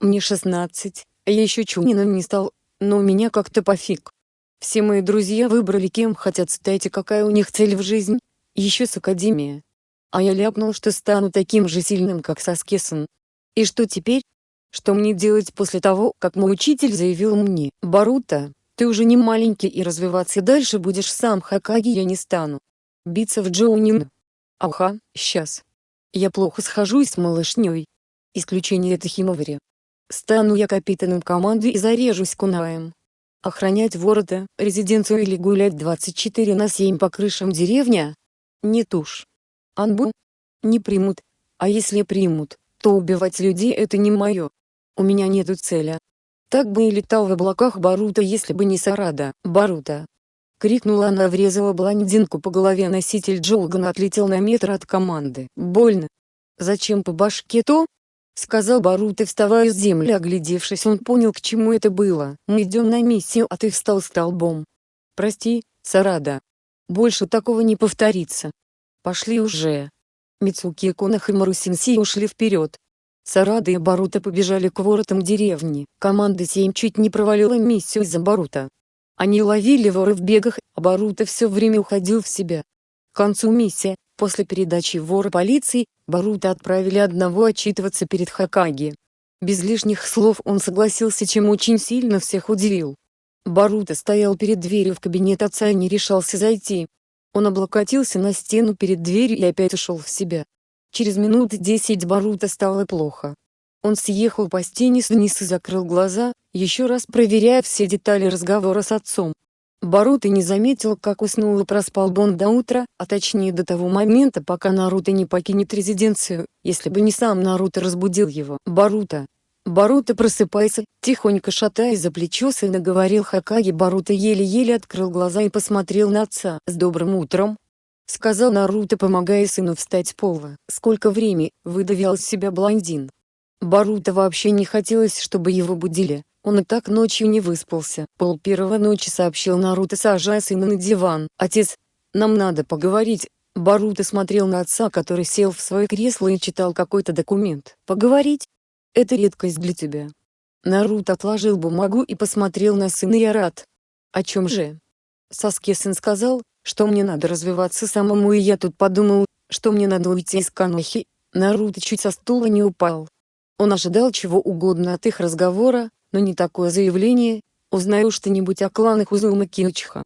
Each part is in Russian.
Мне 16, а я еще чунином не стал, но у меня как-то пофиг. Все мои друзья выбрали кем хотят стать и какая у них цель в жизни, еще с академия. А я ляпнул, что стану таким же сильным, как Саскесон. И что теперь? Что мне делать после того, как мой учитель заявил мне, Барута, ты уже не маленький и развиваться дальше будешь сам Хакаги я не стану. Биться в Джоунин. Аха, сейчас. Я плохо схожусь с малышней. Исключение это Химовари. Стану я капитаном команды и зарежусь кунаем. Охранять ворота, резиденцию или гулять 24 на 7 по крышам деревня? Нет уж. Анбу? Не примут. А если примут, то убивать людей это не мое. У меня нету цели. Так бы и летал в облаках Барута если бы не Сарада, Барута. Крикнула она врезала блондинку по голове носитель Джолган отлетел на метр от команды. Больно. Зачем по башке то? Сказал Барута вставая с земли оглядевшись он понял к чему это было. Мы идем на миссию а ты встал столбом. Прости, Сарада. Больше такого не повторится. Пошли уже. Мицуки Конах и Марусинси ушли вперед. Сарада и Барута побежали к воротам деревни. Команда 7 чуть не провалила миссию из-за Барута. Они ловили воры в бегах, а Барута все время уходил в себя. К концу миссии, после передачи вора полиции, Барута отправили одного отчитываться перед Хакаги. Без лишних слов он согласился чем очень сильно всех удивил. Барута стоял перед дверью в кабинет отца и не решался зайти. Он облокотился на стену перед дверью и опять ушел в себя. Через минут десять Барута стало плохо. Он съехал по стене вниз и закрыл глаза, еще раз проверяя все детали разговора с отцом. Барута не заметил, как уснул и проспал Бон до утра, а точнее до того момента, пока Наруто не покинет резиденцию, если бы не сам Наруто разбудил его. Барута, Баруто просыпается, тихонько шатаясь за плечо сына говорил Хакаги Баруто еле-еле открыл глаза и посмотрел на отца. «С добрым утром!» Сказал Наруто помогая сыну встать с пола. «Сколько времени?» – выдавил из себя блондин. Баруто вообще не хотелось, чтобы его будили. Он и так ночью не выспался. Пол первого ночи сообщил Наруто сажая сына на диван. «Отец, нам надо поговорить». Баруто смотрел на отца который сел в свое кресло и читал какой-то документ. «Поговорить? Это редкость для тебя. Наруто отложил бумагу и посмотрел на сына я рад. О чем же? Саски-сын сказал, что мне надо развиваться самому и я тут подумал, что мне надо уйти из Канохи. Наруто чуть со стула не упал. Он ожидал чего угодно от их разговора, но не такое заявление, узнаю что-нибудь о кланах Узума Киочиха.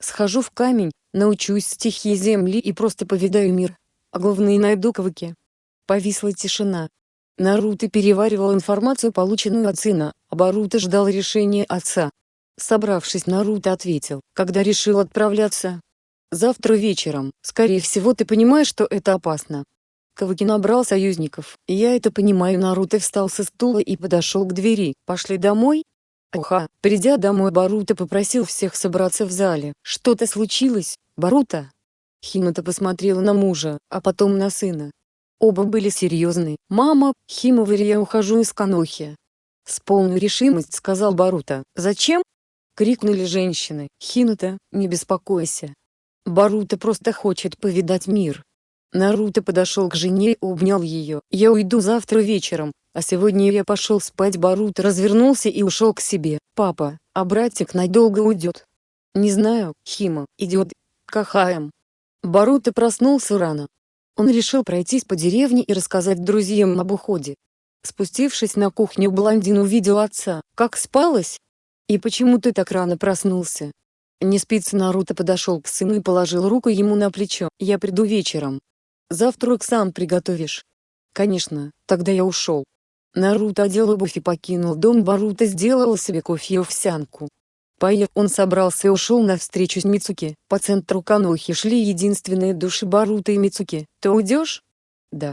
Схожу в камень, научусь стихии земли и просто повидаю мир. А главное найду Каваки. Повисла тишина. Наруто переваривал информацию полученную от сына, а Боруто ждал решения отца. Собравшись Наруто ответил, когда решил отправляться. Завтра вечером, скорее всего ты понимаешь что это опасно. Каваки набрал союзников, я это понимаю Наруто встал со стула и подошел к двери, пошли домой? Оха, придя домой Боруто попросил всех собраться в зале. Что-то случилось, Боруто? Хината посмотрела на мужа, а потом на сына. Оба были серьезны. «Мама, Химоварь я ухожу из Канохи». С полной решимость сказал Барута. «Зачем?» Крикнули женщины. «Хинута, не беспокойся. Барута просто хочет повидать мир». Наруто подошел к жене и обнял ее. «Я уйду завтра вечером, а сегодня я пошел спать». Баруто развернулся и ушел к себе. «Папа, а братик надолго уйдет?» «Не знаю, Хима, идет. Кахаем». Баруто проснулся рано, он решил пройтись по деревне и рассказать друзьям об уходе. Спустившись на кухню блондин увидел отца. «Как спалось? И почему ты так рано проснулся?» Не спится Наруто подошел к сыну и положил руку ему на плечо. «Я приду вечером. Завтрак сам приготовишь?» «Конечно, тогда я ушел». Наруто одел обувь и покинул дом Баруто сделал себе кофе и овсянку. Поев он собрался и ушел на встречу с Мицуки. По центру Канохи шли единственные души Барута и Мицуки. «Ты уйдешь?» «Да.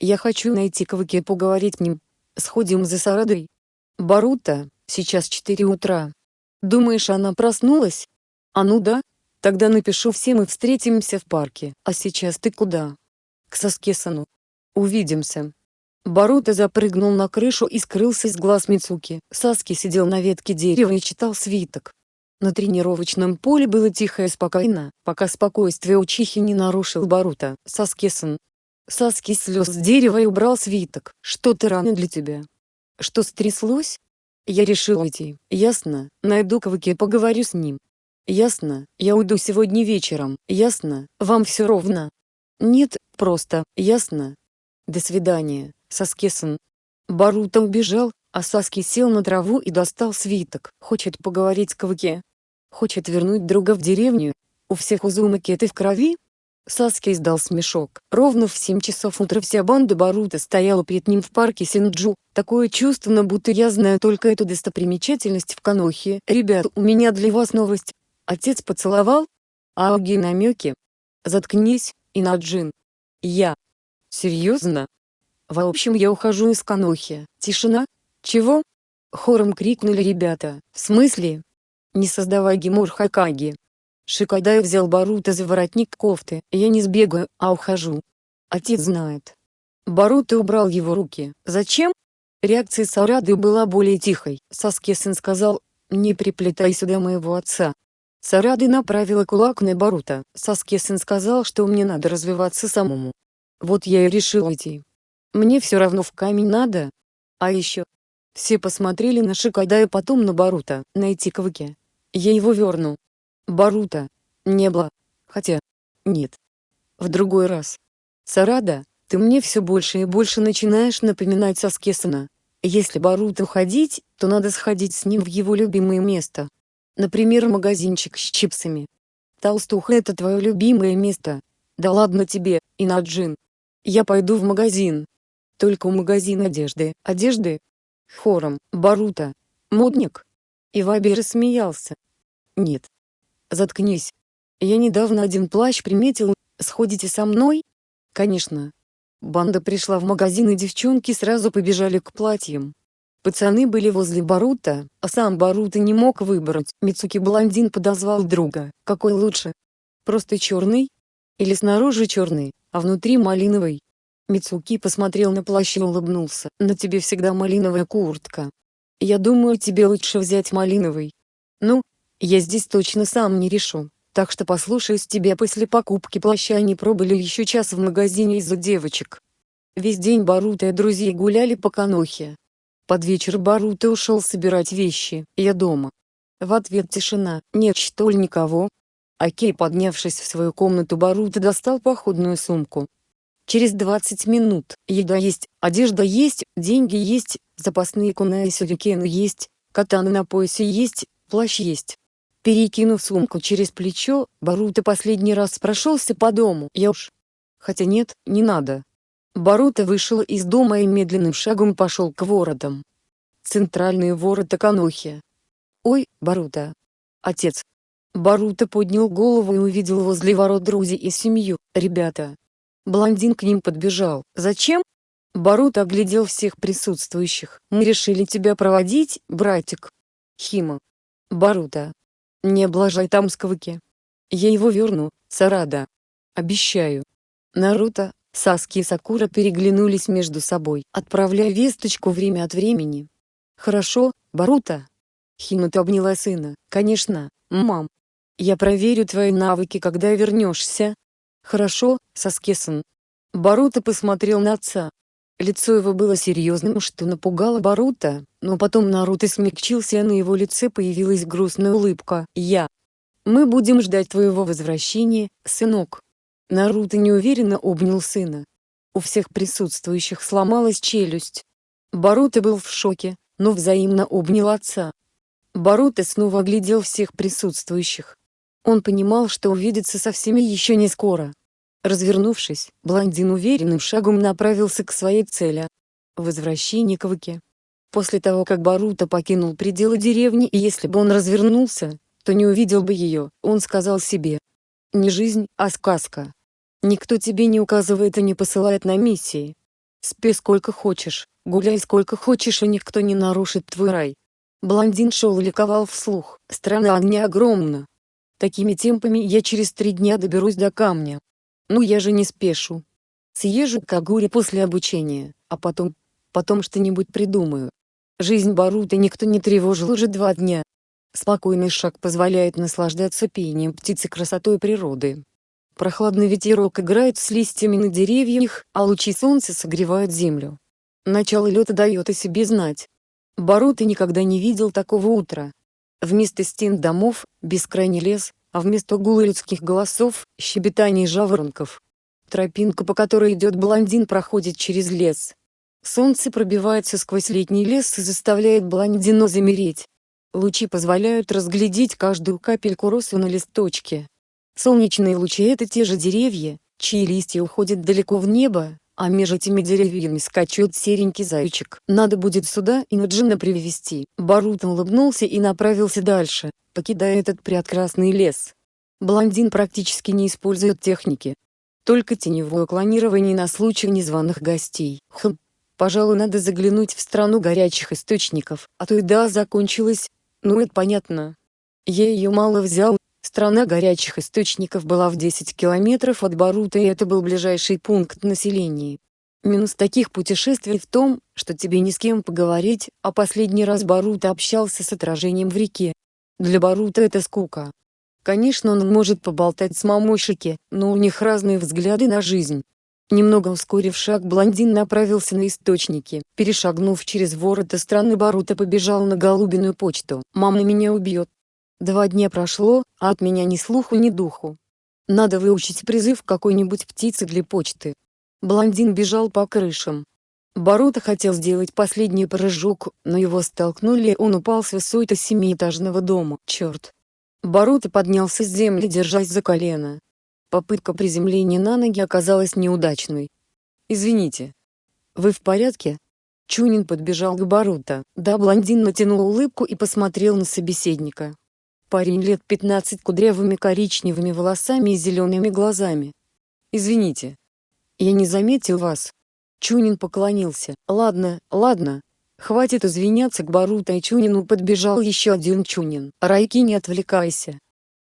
Я хочу найти Каваки и поговорить с ним. Сходим за Сарадой». «Барута, сейчас 4 утра. Думаешь, она проснулась?» «А ну да. Тогда напишу всем и встретимся в парке. А сейчас ты куда?» «К Саскесану. Увидимся». Баруто запрыгнул на крышу и скрылся из глаз Мицуки. Саски сидел на ветке дерева и читал свиток. На тренировочном поле было тихо и спокойно, пока спокойствие учихи не нарушил Баруто. Саски-сан. Саски слез с дерева и убрал свиток. Что-то рано для тебя. Что стряслось? Я решил уйти. Ясно, найду Каваки и поговорю с ним. Ясно, я уйду сегодня вечером. Ясно, вам все ровно. Нет, просто, ясно. До свидания, Саскесон. Барута убежал, а Саски сел на траву и достал свиток. Хочет поговорить с Каваке. Хочет вернуть друга в деревню. У всех Узумаки это в крови? Саски издал смешок. Ровно в 7 часов утра вся банда Барута стояла перед ним в парке Синджу. Такое чувство, будто я знаю только эту достопримечательность в Канохе. Ребят, у меня для вас новость. Отец поцеловал? Ауги намеки. Заткнись, Инаджин. Я. Серьезно? В общем я ухожу из Канохи. Тишина? Чего? Хором крикнули ребята. В смысле? Не создавай Гимур Хакаги. Шикадай взял Барута за воротник кофты. Я не сбегаю, а ухожу. Отец знает. Барута убрал его руки. Зачем? Реакция Сарады была более тихой. Саскесен сказал, не приплетай сюда моего отца. Сарады направила кулак на Барута. Саскесен сказал, что мне надо развиваться самому. Вот я и решил идти. Мне все равно в камень надо. А еще. Все посмотрели на Шикайда и потом на Барута. Найти Каваки. Я его верну. Барута. Не было. Хотя. Нет. В другой раз. Сарада, ты мне все больше и больше начинаешь напоминать Саскесана. Если Барута уходить, то надо сходить с ним в его любимое место. Например магазинчик с чипсами. Толстуха это твое любимое место. Да ладно тебе, Инаджин. Я пойду в магазин. Только у магазина одежды. Одежды? Хором, Барута. Модник. Иваби рассмеялся. Нет, Заткнись. Я недавно один плащ приметил, сходите со мной? Конечно. Банда пришла в магазин и девчонки сразу побежали к платьям. Пацаны были возле Барута, а сам Барута не мог выбрать. Мицуки блондин подозвал друга. Какой лучше? Просто черный? Или снаружи черный, а внутри малиновый? Мицуки посмотрел на плащ и улыбнулся. На тебе всегда малиновая куртка. Я думаю тебе лучше взять малиновый. Ну, я здесь точно сам не решу, так что послушаюсь тебя после покупки плаща они пробыли еще час в магазине из-за девочек. Весь день Барута и друзья гуляли по Канохе. Под вечер Барута ушел собирать вещи, я дома. В ответ тишина, нет что ли никого? Окей поднявшись в свою комнату Барута достал походную сумку. Через 20 минут, еда есть, одежда есть, деньги есть, запасные куна и сюрикены есть, катаны на поясе есть, плащ есть. Перекинув сумку через плечо, Барута последний раз прошелся по дому. Я уж. Хотя нет, не надо. Барута вышел из дома и медленным шагом пошел к воротам. Центральные ворота Канохи. Ой, Барута. Отец. Барута поднял голову и увидел возле ворот друзей и семью, ребята. Блондин к ним подбежал. Зачем? Барута оглядел всех присутствующих. Мы решили тебя проводить, братик. Хима. Барута. Не облажай там сквыки. Я его верну, Сарада. Обещаю. Наруто, Саски и Сакура переглянулись между собой, отправляя весточку время от времени. «Хорошо, Баруто?» Хинута обняла сына. «Конечно, мам. Я проверю твои навыки, когда вернешься». «Хорошо, Саскесон». Баруто посмотрел на отца. Лицо его было серьезным, что напугало Баруто, но потом Наруто смягчился, а на его лице появилась грустная улыбка. «Я. Мы будем ждать твоего возвращения, сынок». Наруто неуверенно обнял сына. У всех присутствующих сломалась челюсть. Баруто был в шоке, но взаимно обнял отца. Баруто снова оглядел всех присутствующих. Он понимал, что увидится со всеми еще не скоро. Развернувшись, блондин уверенным шагом направился к своей цели — возвращение к Ваке. После того, как Баруто покинул пределы деревни и если бы он развернулся, то не увидел бы ее, он сказал себе. Не жизнь, а сказка. Никто тебе не указывает и не посылает на миссии. Спи сколько хочешь, гуляй сколько хочешь и никто не нарушит твой рай. Блондин шел и ликовал вслух. Страна огня огромна. Такими темпами я через три дня доберусь до камня. Ну я же не спешу. Съезжу к Агуре после обучения, а потом, потом что-нибудь придумаю. Жизнь Барута никто не тревожил уже два дня. Спокойный шаг позволяет наслаждаться пением птиц и красотой природы. Прохладный ветерок играет с листьями на деревьях, а лучи солнца согревают землю. Начало лета дает о себе знать. Боруто никогда не видел такого утра. Вместо стен домов – бескрайний лес, а вместо гула людских голосов – щебетание жаворонков. Тропинка, по которой идет блондин, проходит через лес. Солнце пробивается сквозь летний лес и заставляет блондина замереть. Лучи позволяют разглядеть каждую капельку росы на листочке. Солнечные лучи — это те же деревья, чьи листья уходят далеко в небо, а между этими деревьями скачет серенький зайчик. Надо будет сюда и Наджина привести. Барута улыбнулся и направился дальше, покидая этот прекрасный лес. Блондин практически не использует техники. Только теневое клонирование на случай незваных гостей. Хм, пожалуй надо заглянуть в страну горячих источников, а то еда закончилась. Ну это понятно. Я ее мало взял, Страна горячих источников была в 10 километров от Барута и это был ближайший пункт населения. Минус таких путешествий в том, что тебе ни с кем поговорить, а последний раз Барута общался с отражением в реке. Для Барута это скука. Конечно он может поболтать с мамошики, но у них разные взгляды на жизнь. Немного ускорив шаг блондин направился на источники. Перешагнув через ворота страны Барута побежал на голубиную почту. «Мама меня убьет», Два дня прошло, а от меня ни слуху ни духу. Надо выучить призыв какой-нибудь птицы для почты. Блондин бежал по крышам. Боруто хотел сделать последний прыжок, но его столкнули он упал с высоты семиэтажного дома. Черт! Боруто поднялся с земли держась за колено. Попытка приземления на ноги оказалась неудачной. «Извините. Вы в порядке?» Чунин подбежал к Боруто. Да, блондин натянул улыбку и посмотрел на собеседника. Парень лет 15 кудрявыми коричневыми волосами и зелеными глазами. «Извините. Я не заметил вас». Чунин поклонился. «Ладно, ладно. Хватит извиняться к и Чунину подбежал еще один Чунин. Райки не отвлекайся.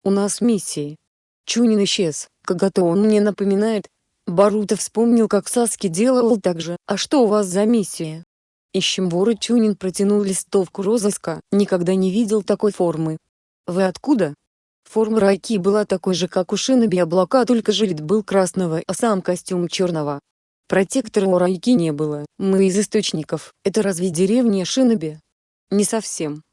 У нас миссии». Чунин исчез. Когда-то он мне напоминает. Барута вспомнил как Саски делал так же. «А что у вас за миссия?» Ищем вора Чунин протянул листовку розыска. Никогда не видел такой формы. Вы откуда? Форма Райки была такой же как у Шиноби облака только жилет был красного а сам костюм черного. Протектора у Райки не было, мы из источников, это разве деревня Шиноби? Не совсем.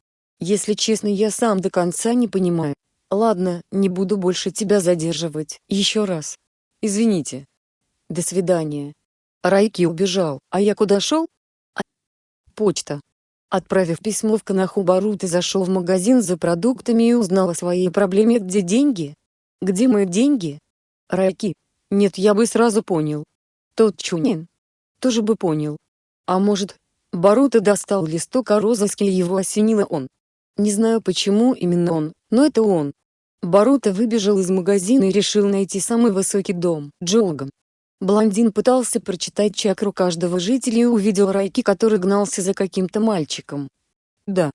Если честно я сам до конца не понимаю. Ладно, не буду больше тебя задерживать, еще раз. Извините. До свидания. Райки убежал, а я куда шел? А... Почта. Отправив письмо в Канаху-Барут и зашел в магазин за продуктами и узнал о своей проблеме «Где деньги? Где мои деньги?» Райки. Нет, я бы сразу понял. Тот Чунин. Тоже бы понял. А может, Барута достал листок о розыске и его осенило он. Не знаю почему именно он, но это он. Барута выбежал из магазина и решил найти самый высокий дом, Джолган. Блондин пытался прочитать чакру каждого жителя и увидел Райки, который гнался за каким-то мальчиком. Да.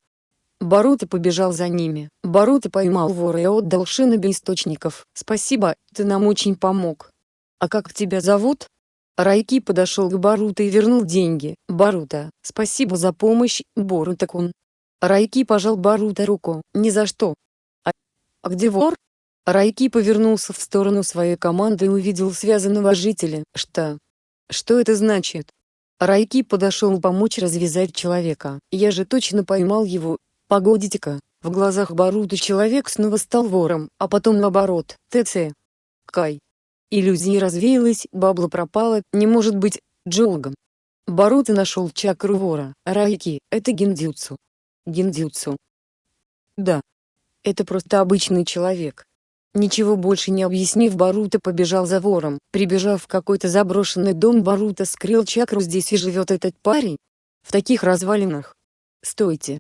Барута побежал за ними. Барута поймал вора и отдал шиноби источников. «Спасибо, ты нам очень помог. А как тебя зовут?» Райки подошел к Барута и вернул деньги. «Барута, спасибо за помощь, Борута-кун». Райки пожал Барута руку. «Ни за что». «А, а где вор?» Райки повернулся в сторону своей команды и увидел связанного жителя. Что? Что это значит? Райки подошел помочь развязать человека. Я же точно поймал его. Погодите-ка. В глазах Барута человек снова стал вором, а потом наоборот. ТЦ. Кай. Иллюзия развеялась, бабла пропала, не может быть, Джолган. Барута нашел чакру вора. Райки, это гиндзюцу. Гиндзюцу. Да. Это просто обычный человек. Ничего больше не объяснив Барута побежал за вором. Прибежав в какой-то заброшенный дом Барута скрыл чакру здесь и живет этот парень? В таких развалинах? Стойте.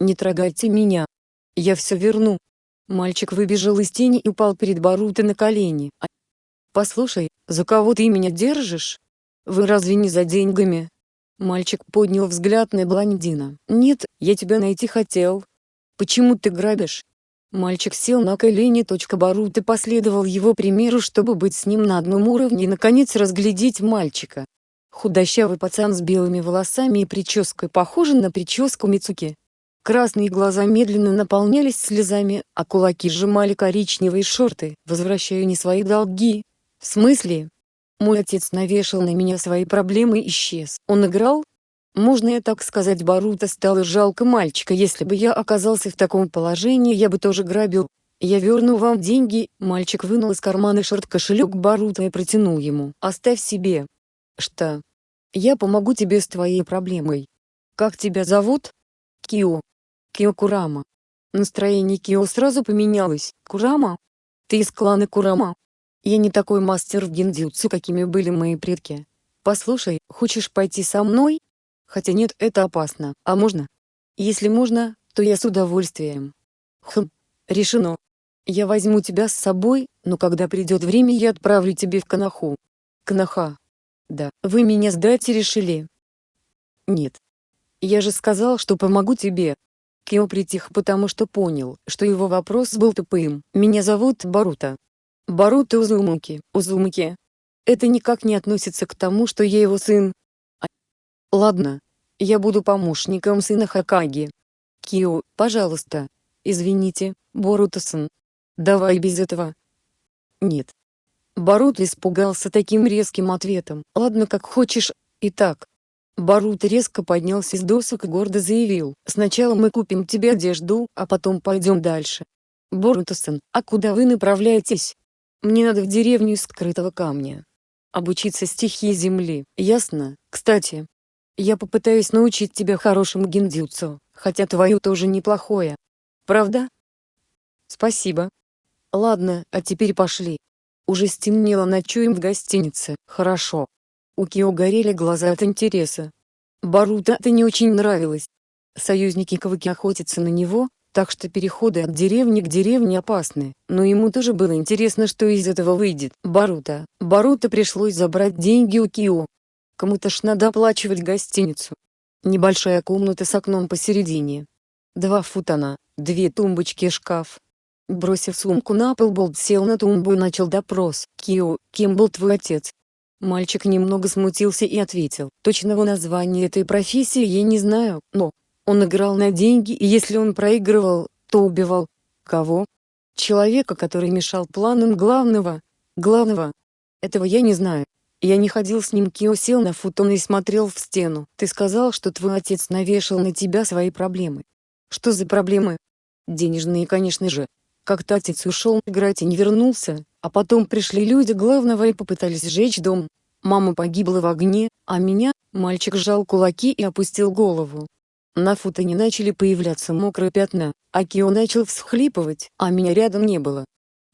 Не трогайте меня. Я все верну. Мальчик выбежал из тени и упал перед Барута на колени. А... Послушай, за кого ты меня держишь? Вы разве не за деньгами? Мальчик поднял взгляд на блондина. Нет, я тебя найти хотел. Почему ты грабишь? Мальчик сел на колени. Барут и последовал его примеру, чтобы быть с ним на одном уровне и наконец разглядеть мальчика. Худощавый пацан с белыми волосами и прической похожий на прическу Мицуки. Красные глаза медленно наполнялись слезами, а кулаки сжимали коричневые шорты. «Возвращаю не свои долги». «В смысле?» Мой отец навешал на меня свои проблемы и исчез. Он играл? Можно я так сказать Барута стало жалко мальчика если бы я оказался в таком положении я бы тоже грабил. Я верну вам деньги, мальчик вынул из кармана шорт кошелек Барута и протянул ему. Оставь себе. Что? Я помогу тебе с твоей проблемой. Как тебя зовут? Кио. Кио Курама. Настроение Кио сразу поменялось. Курама? Ты из клана Курама? Я не такой мастер в гиндзюцу, какими были мои предки. Послушай, хочешь пойти со мной? Хотя нет, это опасно. А можно? Если можно, то я с удовольствием. Хм, решено. Я возьму тебя с собой, но когда придет время я отправлю тебе в Канаху. Канаха. Да, вы меня сдать решили? Нет. Я же сказал, что помогу тебе. Кио притих потому что понял, что его вопрос был тупым. Меня зовут Барута. Барута Узумуки. Узумуки. Это никак не относится к тому, что я его сын. Ладно. Я буду помощником сына Хакаги. Кио, пожалуйста. Извините, Боруто-сан. Давай без этого. Нет. Барут испугался таким резким ответом. Ладно как хочешь. Итак, Барут резко поднялся с досок и гордо заявил, «Сначала мы купим тебе одежду, а потом пойдем дальше». «Боруто-сан, а куда вы направляетесь?» «Мне надо в деревню из скрытого камня. Обучиться стихии земли, ясно? Кстати, я попытаюсь научить тебя хорошему гиндзюцу, хотя твое тоже неплохое. Правда?» «Спасибо. Ладно, а теперь пошли. Уже стемнело ночуем в гостинице, хорошо. У Кио горели глаза от интереса. Барута это не очень нравилось. Союзники Каваки охотятся на него, так что переходы от деревни к деревне опасны, но ему тоже было интересно что из этого выйдет. Барута. Барута пришлось забрать деньги у Кио. Кому-то ж надо оплачивать гостиницу. Небольшая комната с окном посередине. Два футона, две тумбочки и шкаф. Бросив сумку на пол Болт сел на тумбу и начал допрос. «Кио, кем был твой отец?» Мальчик немного смутился и ответил, точного названия этой профессии я не знаю, но, он играл на деньги и если он проигрывал, то убивал. Кого? Человека, который мешал планам главного. Главного. Этого я не знаю. Я не ходил с ним Кио сел на футон и смотрел в стену. Ты сказал, что твой отец навешал на тебя свои проблемы. Что за проблемы? Денежные, конечно же. Как-то отец ушел играть и не вернулся, а потом пришли люди главного и попытались сжечь дом. Мама погибла в огне, а меня, мальчик сжал кулаки и опустил голову. На футоне начали появляться мокрые пятна, а Кио начал всхлипывать, а меня рядом не было.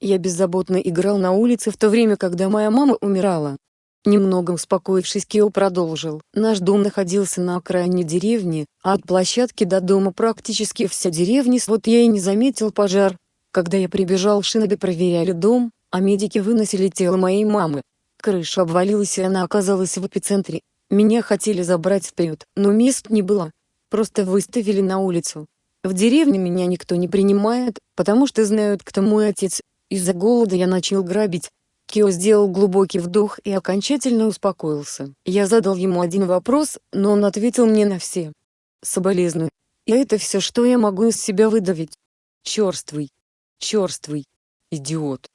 Я беззаботно играл на улице в то время когда моя мама умирала. Немного успокоившись Кио продолжил. Наш дом находился на окраине деревни, а от площадки до дома практически вся деревня вот я и не заметил пожар. Когда я прибежал шиноби проверяли дом, а медики выносили тело моей мамы. Крыша обвалилась и она оказалась в эпицентре. Меня хотели забрать вперед, но мест не было. Просто выставили на улицу. В деревне меня никто не принимает, потому что знают кто мой отец. Из-за голода я начал грабить. Кио сделал глубокий вдох и окончательно успокоился. Я задал ему один вопрос, но он ответил мне на все. Соболезную. И это все что я могу из себя выдавить. Черствый. Черствый. Идиот.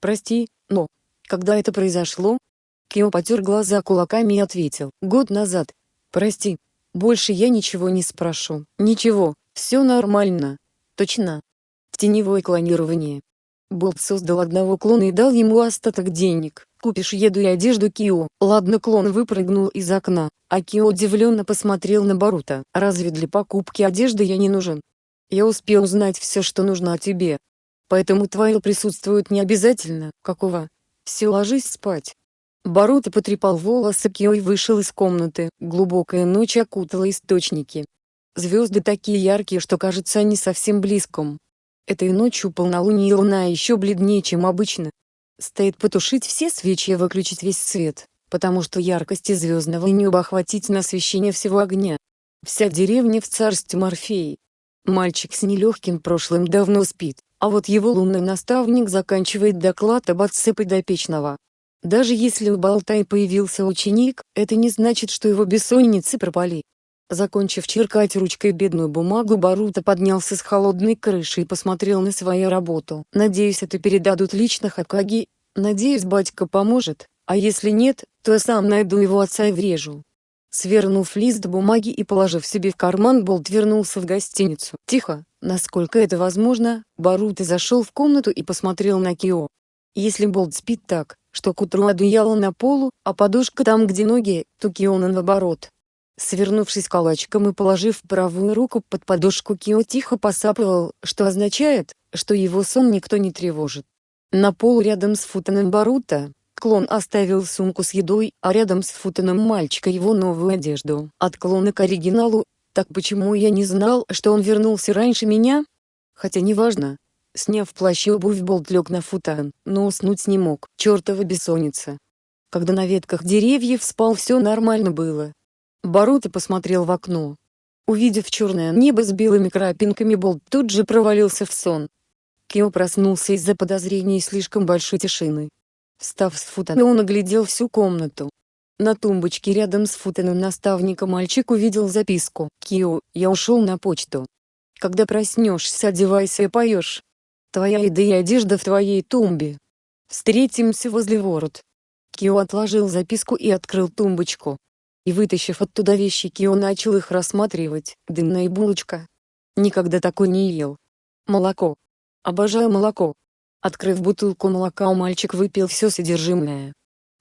Прости, но... Когда это произошло? Кио потер глаза кулаками и ответил. Год назад. Прости. Больше я ничего не спрошу. Ничего, все нормально. Точно. Теневое клонирование. Боб создал одного клона и дал ему остаток денег. Купишь еду и одежду Кио. Ладно клон выпрыгнул из окна, а Кио удивленно посмотрел на Барута. Разве для покупки одежды я не нужен? Я успел узнать все что нужно о тебе, Поэтому твое присутствует не обязательно. Какого? Все ложись спать. Баруто потрепал волосы Кио и вышел из комнаты. Глубокая ночь окутала источники. Звезды такие яркие, что кажется они совсем близком. Этой ночью полнолуние луна еще бледнее, чем обычно. Стоит потушить все свечи и выключить весь свет, потому что яркости звездного неба охватить на освещение всего огня. Вся деревня в царстве Морфеи. Мальчик с нелегким прошлым давно спит, а вот его лунный наставник заканчивает доклад об отце подопечного. Даже если у Болтай появился ученик, это не значит, что его бессонницы пропали. Закончив черкать ручкой бедную бумагу Барута поднялся с холодной крыши и посмотрел на свою работу. «Надеюсь это передадут лично Хакаги, надеюсь батька поможет, а если нет, то я сам найду его отца и врежу». Свернув лист бумаги и положив себе в карман Болт вернулся в гостиницу. Тихо, насколько это возможно, Баруто зашел в комнату и посмотрел на Кио. Если Болт спит так, что к утру одеяло на полу, а подушка там где ноги, то Киона наоборот. Свернувшись калачиком и положив правую руку под подушку Кио тихо посапывал, что означает, что его сон никто не тревожит. На полу рядом с футоном Барута, клон оставил сумку с едой, а рядом с футоном мальчика его новую одежду. От клона к оригиналу, так почему я не знал, что он вернулся раньше меня? Хотя неважно, Сняв плащ и обувь Болт лег на футан, но уснуть не мог, чертова бессонница. Когда на ветках деревьев спал все нормально было. Баруто посмотрел в окно. Увидев черное небо с белыми крапинками Болт тут же провалился в сон. Кио проснулся из-за подозрений слишком большой тишины. Встав с футана он оглядел всю комнату. На тумбочке рядом с футаном наставника мальчик увидел записку. «Кио, я ушел на почту. Когда проснешься одевайся и поешь. Твоя еда и одежда в твоей тумбе. Встретимся возле ворот. Кио отложил записку и открыл тумбочку. И вытащив оттуда вещи Кио начал их рассматривать. Дымная булочка. Никогда такой не ел. Молоко. Обожаю молоко. Открыв бутылку молока мальчик выпил все содержимое.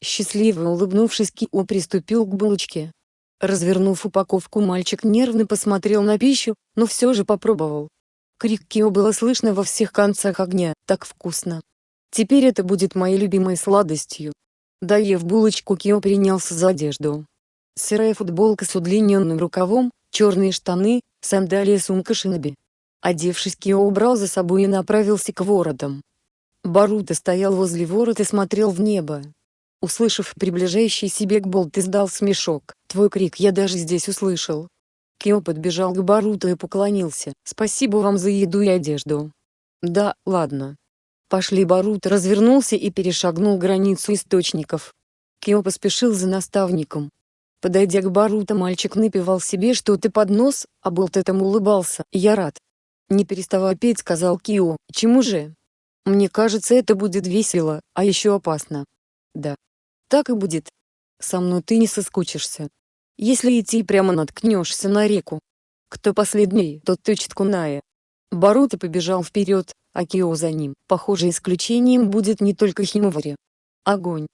Счастливо улыбнувшись Кио приступил к булочке. Развернув упаковку мальчик нервно посмотрел на пищу, но все же попробовал. Крик Кио было слышно во всех концах огня, так вкусно. Теперь это будет моей любимой сладостью. Доев булочку Кио принялся за одежду. Серая футболка с удлиненным рукавом, черные штаны, сандалии сумка шиноби. Одевшись Кио убрал за собой и направился к воротам. Баруто стоял возле ворот и смотрел в небо. Услышав приближающийся бег Болт издал смешок. «Твой крик я даже здесь услышал. Кио подбежал к Баруто и поклонился. «Спасибо вам за еду и одежду». «Да, ладно». Пошли Баруто развернулся и перешагнул границу источников. Кио поспешил за наставником. Подойдя к Баруто мальчик напевал себе что-то под нос, а Болт этому улыбался. «Я рад». Не переставая петь сказал Кио. «Чему же?» «Мне кажется это будет весело, а еще опасно». «Да». «Так и будет. Со мной ты не соскучишься». Если идти прямо наткнешься на реку. Кто последний, тот тычет куная. Баруто побежал вперед, а Кио за ним. Похоже исключением будет не только Химовари. Огонь.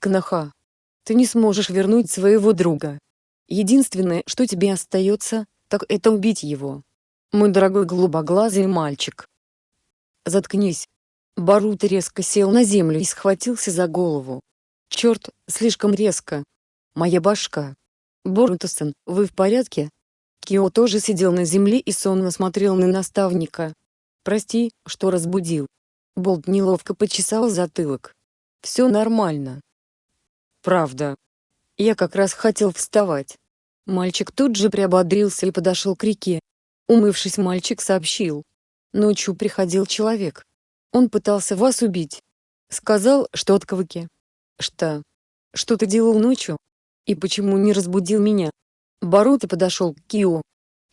Кнаха. Ты не сможешь вернуть своего друга. Единственное, что тебе остается, так это убить его. Мой дорогой голубоглазый мальчик. Заткнись. Баруто резко сел на землю и схватился за голову. Черт, слишком резко. Моя башка. Борутасан, вы в порядке? Кио тоже сидел на земле и сонно смотрел на наставника. Прости, что разбудил. Болт неловко почесал затылок. Все нормально. Правда. Я как раз хотел вставать. Мальчик тут же приободрился и подошел к реке. Умывшись мальчик сообщил. Ночью приходил человек. Он пытался вас убить. Сказал, что от квыки. Что? Что ты делал ночью? И почему не разбудил меня? Баруто подошел к Кио.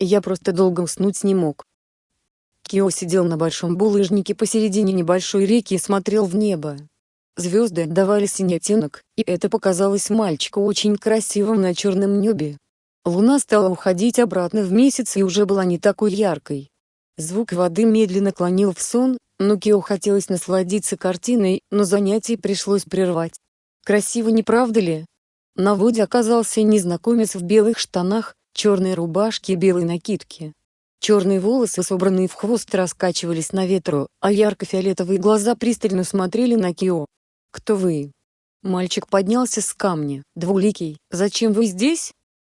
Я просто долго уснуть не мог. Кио сидел на большом булыжнике посередине небольшой реки и смотрел в небо. Звезды давали синий оттенок, и это показалось мальчику очень красивым на черном небе. Луна стала уходить обратно в месяц и уже была не такой яркой. Звук воды медленно клонил в сон, но Кио хотелось насладиться картиной, но занятие пришлось прервать. Красиво не правда ли? На воде оказался незнакомец в белых штанах, черной рубашке и белой накидке. Черные волосы, собранные в хвост, раскачивались на ветру, а ярко-фиолетовые глаза пристально смотрели на Кио. «Кто вы?» Мальчик поднялся с камня. «Двуликий, зачем вы здесь?»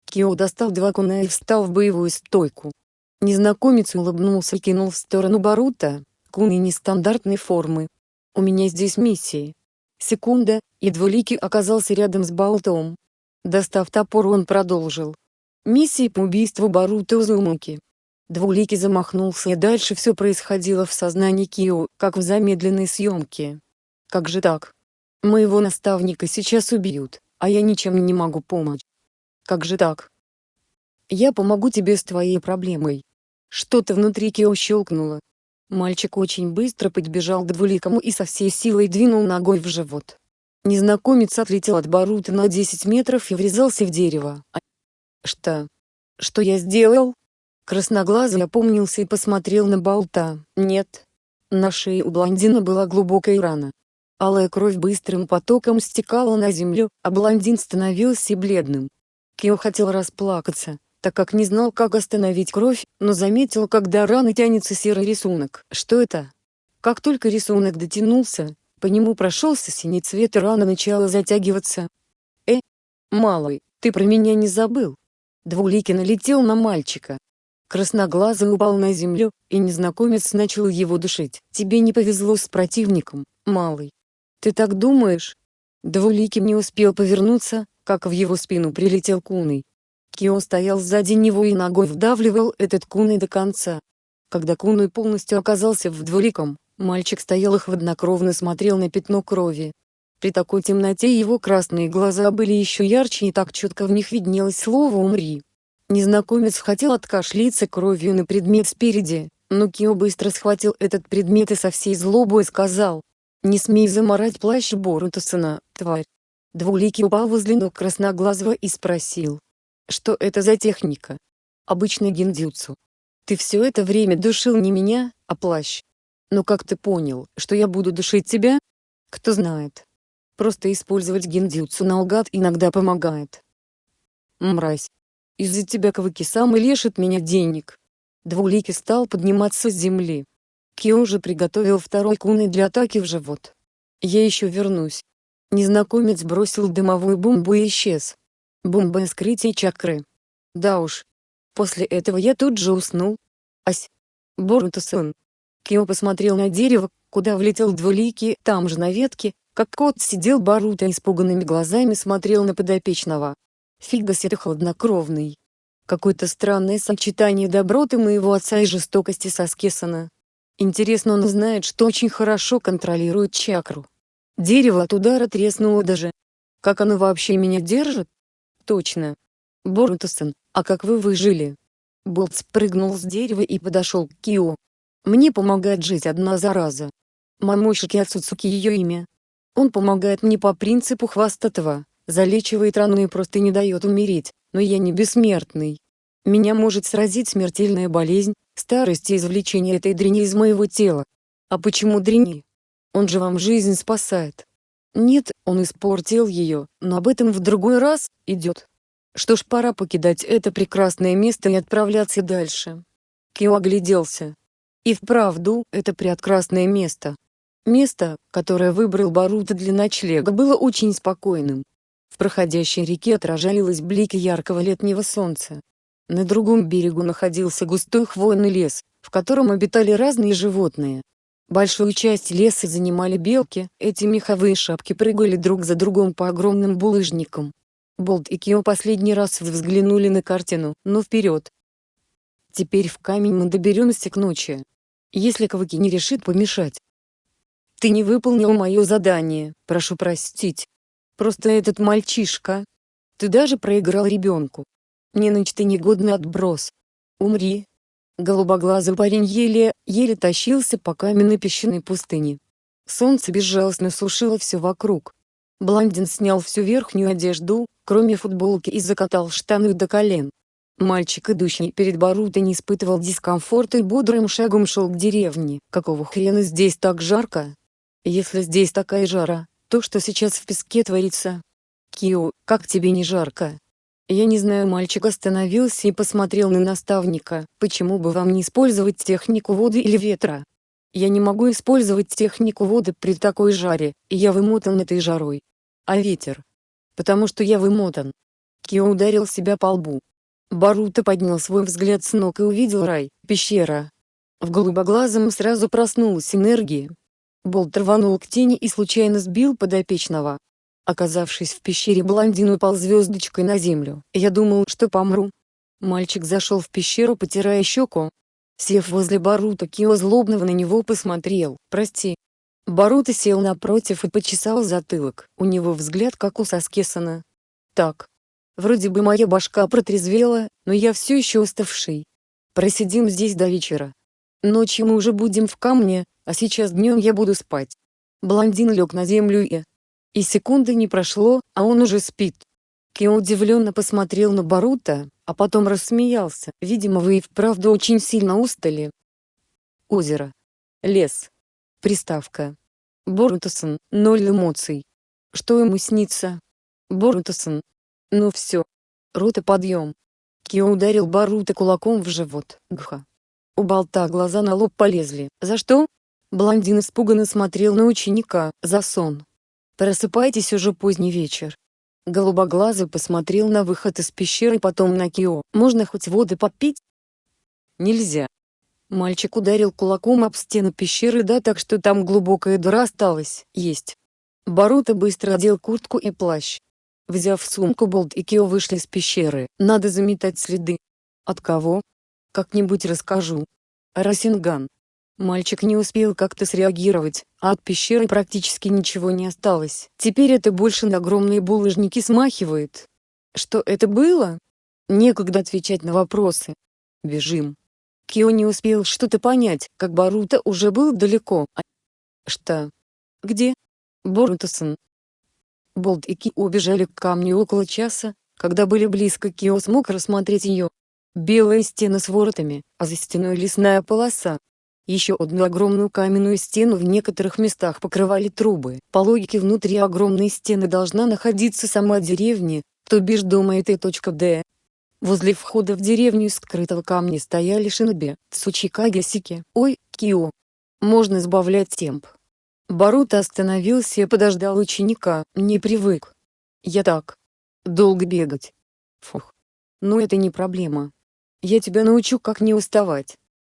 Кио достал два куна и встал в боевую стойку. Незнакомец улыбнулся и кинул в сторону Барута, куны нестандартной формы. «У меня здесь миссии. Секунда, и Двуликий оказался рядом с болтом. Достав топор он продолжил. Миссия по убийству Барута Узумаки. Двуликий замахнулся и дальше все происходило в сознании Кио, как в замедленной съемке. Как же так? Моего наставника сейчас убьют, а я ничем не могу помочь. Как же так? Я помогу тебе с твоей проблемой. Что-то внутри Кио щелкнуло, Мальчик очень быстро подбежал к двуликому и со всей силой двинул ногой в живот. Незнакомец отлетел от Барута на 10 метров и врезался в дерево. Что? Что я сделал? Красноглазый опомнился и посмотрел на болта. Нет. На шее у блондина была глубокая рана. Алая кровь быстрым потоком стекала на землю, а блондин становился бледным. Кио хотел расплакаться, так как не знал, как остановить кровь, но заметил, когда раны тянется серый рисунок. Что это? Как только рисунок дотянулся, по нему прошелся синий цвет и рана начала затягиваться. «Э, малый, ты про меня не забыл?» Двуликий налетел на мальчика. Красноглазый упал на землю, и незнакомец начал его душить. «Тебе не повезло с противником, малый». «Ты так думаешь?» Двуликий не успел повернуться, как в его спину прилетел куной. Кио стоял сзади него и ногой вдавливал этот куной до конца. Когда куной полностью оказался в двуликом, мальчик стоял и хладнокровно смотрел на пятно крови. При такой темноте его красные глаза были еще ярче и так четко в них виднелось слово «умри». Незнакомец хотел откашляться кровью на предмет спереди, но Кио быстро схватил этот предмет и со всей злобой сказал, «Не смей заморать плащ Борутасона, тварь». Двуликий упал возле ног красноглазого и спросил. Что это за техника? Обычно гиндзюцу. Ты все это время душил не меня, а плащ. Но как ты понял, что я буду душить тебя? Кто знает. Просто использовать гиндзюцу наугад иногда помогает. Мразь. Из-за тебя Каваки-сам и лишит меня денег. Двуликий стал подниматься с земли. Кио же приготовил второй куны для атаки в живот. Я еще вернусь. Незнакомец бросил дымовую бомбу и исчез. Бомба скрытия чакры. Да уж. После этого я тут же уснул. Ась. Боруто-сан. Кио посмотрел на дерево, куда влетел двуликий, там же на ветке, как кот сидел Баруто испуганными глазами смотрел на подопечного. Фигас это хладнокровный. Какое-то странное сочетание доброты моего отца и жестокости Саскесона. Интересно он знает, что очень хорошо контролирует чакру. Дерево от удара треснуло даже. Как оно вообще меня держит? Точно. Борутасан, а как вы выжили? Болт спрыгнул с дерева и подошел к Кио. Мне помогает жить одна зараза. Мамошики Ацуцуки ее имя. Он помогает мне по принципу хвастатого, залечивает рану и просто не дает умереть, но я не бессмертный. Меня может сразить смертельная болезнь, старость и извлечение этой дрени из моего тела. А почему дрени? Он же вам жизнь спасает. Нет, он испортил ее, но об этом в другой раз, идет. Что ж пора покидать это прекрасное место и отправляться дальше. Кио огляделся. И вправду, это прекрасное место. Место, которое выбрал Барута для ночлега было очень спокойным. В проходящей реке отражались блики яркого летнего солнца. На другом берегу находился густой хвойный лес, в котором обитали разные животные. Большую часть леса занимали белки, эти меховые шапки прыгали друг за другом по огромным булыжникам. Болт и Кио последний раз взглянули на картину, но вперед. Теперь в камень мы доберемся к ночи. Если Каваки не решит помешать. Ты не выполнил мое задание, прошу простить. Просто этот мальчишка. Ты даже проиграл ребенку. Не ночь ты негодный отброс. Умри, Голубоглазый парень еле, еле тащился по каменной песчаной пустыне. Солнце безжалостно сушило все вокруг. Блондин снял всю верхнюю одежду, кроме футболки и закатал штаны до колен. Мальчик, идущий перед Баруто не испытывал дискомфорта и бодрым шагом шел к деревне. Какого хрена здесь так жарко? Если здесь такая жара, то что сейчас в песке творится? Кио, как тебе не жарко? Я не знаю мальчик остановился и посмотрел на наставника, почему бы вам не использовать технику воды или ветра? Я не могу использовать технику воды при такой жаре, и я вымотан этой жарой. А ветер? Потому что я вымотан. Кио ударил себя по лбу. Баруто поднял свой взгляд с ног и увидел рай, пещера. В голубоглазом сразу проснулась энергия. Болт рванул к тени и случайно сбил подопечного. Оказавшись в пещере блондин упал звездочкой на землю. Я думал, что помру. Мальчик зашел в пещеру потирая щеку. Сев возле Барута Кио злобного на него посмотрел. «Прости». Барута сел напротив и почесал затылок. У него взгляд как у Саскесона. «Так. Вроде бы моя башка протрезвела, но я все еще уставший. Просидим здесь до вечера. Ночью мы уже будем в камне, а сейчас днем я буду спать». Блондин лег на землю и, и секунды не прошло, а он уже спит. Кио удивленно посмотрел на Барута, а потом рассмеялся. «Видимо, вы и вправду очень сильно устали». Озеро. Лес. Приставка. Борутасон, ноль эмоций. Что ему снится? Борутасон. Ну все. Рота подъем. Кио ударил Барута кулаком в живот. Гха. У болта глаза на лоб полезли. За что? Блондин испуганно смотрел на ученика. За сон. Просыпайтесь уже поздний вечер. Голубоглазый посмотрел на выход из пещеры потом на Кио. «Можно хоть воды попить?» «Нельзя». Мальчик ударил кулаком об стену пещеры да так что там глубокая дыра осталась. «Есть». Баруто быстро одел куртку и плащ. Взяв сумку Болт и Кио вышли из пещеры. «Надо заметать следы». «От кого?» «Как-нибудь расскажу». Расинган. Мальчик не успел как-то среагировать, а от пещеры практически ничего не осталось. Теперь это больше на огромные булыжники смахивает. Что это было? Некогда отвечать на вопросы. Бежим. Кио не успел что-то понять, как Баруто уже был далеко. А... Что? Где? Борутосон. Болт и Ки убежали к камню около часа, когда были близко Кио смог рассмотреть ее. Белая стена с воротами, а за стеной лесная полоса, еще одну огромную каменную стену в некоторых местах покрывали трубы. По логике внутри огромной стены должна находиться сама деревня, то бишь дома этой точка Д. Возле входа в деревню из скрытого камня стояли шиноби, Цучикаги Сики. Ой, Кио. Можно сбавлять темп. Баруто остановился и подождал ученика, не привык. Я так. Долго бегать. Фух. Ну это не проблема. Я тебя научу как не уставать.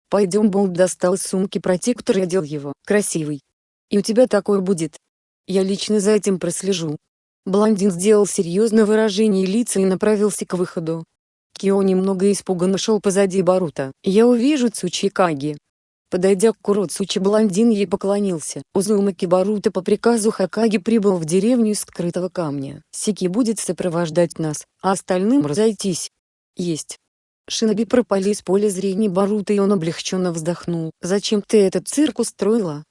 Пойдем Болт достал из сумки протектор и одел его. Красивый. И у тебя такой будет. Я лично за этим прослежу. Блондин сделал серьезное выражение лица и направился к выходу. Кио немного испуганно шел позади Барута. «Я увижу Цучикаги». Подойдя к Куроцучи блондин ей поклонился. Узумаки Барута по приказу Хакаги прибыл в деревню из скрытого камня. Сики будет сопровождать нас, а остальным разойтись. Есть. Шиноби пропали из поля зрения Барута и он облегченно вздохнул. «Зачем ты этот цирк устроила?»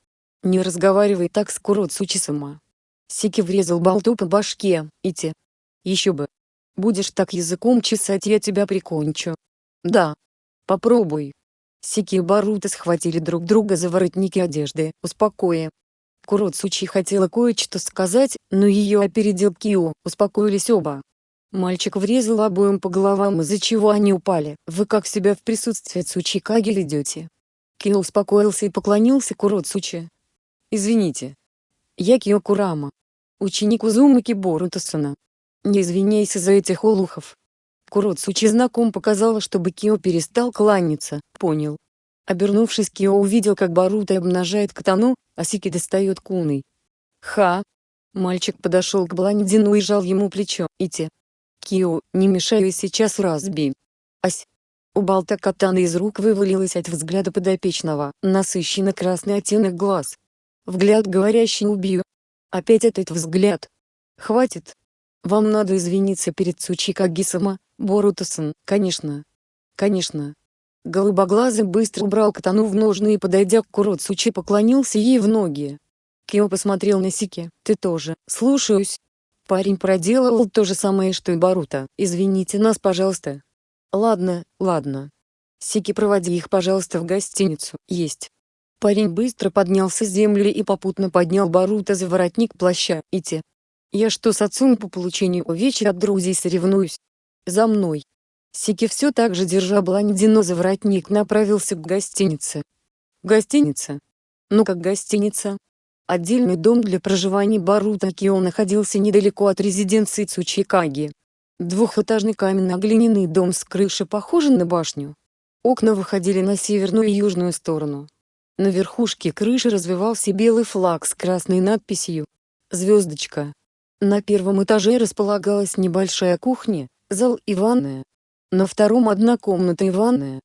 «Не разговаривай так с Куроцучи-сама». Сики врезал болту по башке, Ити. «Еще бы. Будешь так языком чесать я тебя прикончу». «Да. Попробуй». Сики и Барута схватили друг друга за воротники одежды, успокоя. Куроцучи хотела кое-что сказать, но ее опередил Кио, успокоились оба. Мальчик врезал обоим по головам из-за чего они упали. «Вы как себя в присутствии Цучикаги ведете?» Кио успокоился и поклонился Куроцучи. «Извините. Я Кио Курама. Ученик Узумаки Борутасана. Не извиняйся за этих олухов». Куроцучи знаком показала, чтобы Кио перестал кланяться, понял. Обернувшись Кио увидел как Барута обнажает катану, а Сики достает куной. «Ха!» Мальчик подошел к блондину и жал ему плечо. «Ити, Кио, не мешай сейчас разби. Ась. У болта катана из рук вывалилась от взгляда подопечного, насыщенно красный оттенок глаз. Взгляд говорящий убью. Опять этот взгляд. Хватит. Вам надо извиниться перед Цучикаги-сама, Борутасан, конечно. Конечно. Голубоглазый быстро убрал катану в ножны и подойдя к Куроцучи поклонился ей в ноги. Кио посмотрел на Сики. «Ты тоже, слушаюсь». Парень проделывал то же самое что и Барута. «Извините нас пожалуйста». «Ладно, ладно. Сики проводи их пожалуйста в гостиницу». «Есть». Парень быстро поднялся с земли и попутно поднял Барута за воротник плаща. «Идти». «Я что с отцом по получению увечья от друзей соревнуюсь?» «За мной». Сики все так же держа блондину за воротник направился к гостинице. «Гостиница?» «Ну как гостиница?» Отдельный дом для проживания Барута Кио находился недалеко от резиденции Цучикаги. Двухэтажный каменно-глиняный дом с крышей похожий на башню. Окна выходили на северную и южную сторону. На верхушке крыши развивался белый флаг с красной надписью «Звездочка». На первом этаже располагалась небольшая кухня, зал и ванная. На втором одна комната и ванная.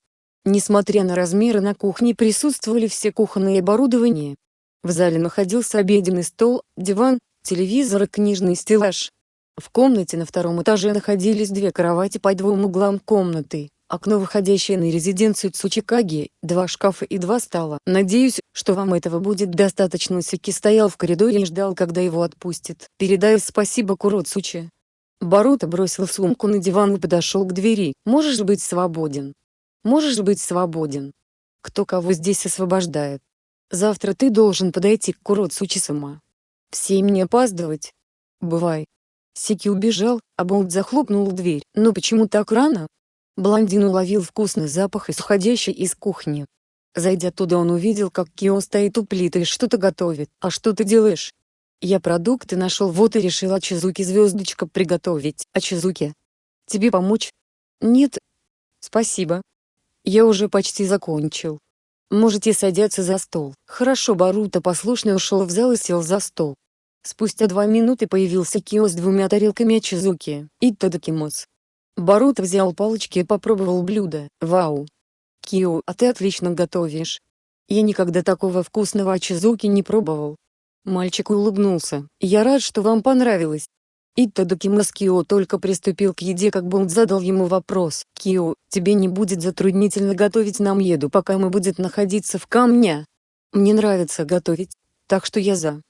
Несмотря на размеры на кухне присутствовали все кухонные оборудования, в зале находился обеденный стол, диван, телевизор и книжный стеллаж. В комнате на втором этаже находились две кровати по двум углам комнаты, окно выходящее на резиденцию Цучикаги, два шкафа и два стола. Надеюсь, что вам этого будет достаточно. Сики стоял в коридоре и ждал, когда его отпустят. Передай спасибо Куроцучи. Баруто бросил сумку на диван и подошел к двери. «Можешь быть свободен. Можешь быть свободен. Кто кого здесь освобождает? Завтра ты должен подойти к Куротсу Чисама. В семь не опаздывать. Бывай». Сики убежал, а Болт захлопнул дверь. «Но почему так рано?» Блондин уловил вкусный запах, исходящий из кухни. Зайдя туда он увидел, как Кио стоит у плиты и что-то готовит. «А что ты делаешь?» «Я продукты нашел вот и решил Ачизуки звездочка приготовить. Ачизуки. Тебе помочь?» «Нет. Спасибо. Я уже почти закончил. Можете садиться за стол». Хорошо Баруто послушно ушел в зал и сел за стол. Спустя два минуты появился Кио с двумя тарелками Ачизуки и Тадакимос. Баруто взял палочки и попробовал блюдо. «Вау! Кио, а ты отлично готовишь. Я никогда такого вкусного ачизуки не пробовал». Мальчик улыбнулся. «Я рад, что вам понравилось». Итадокимас Кио только приступил к еде, как Бонд задал ему вопрос. «Кио, тебе не будет затруднительно готовить нам еду, пока мы будем находиться в камне?» «Мне нравится готовить, так что я за».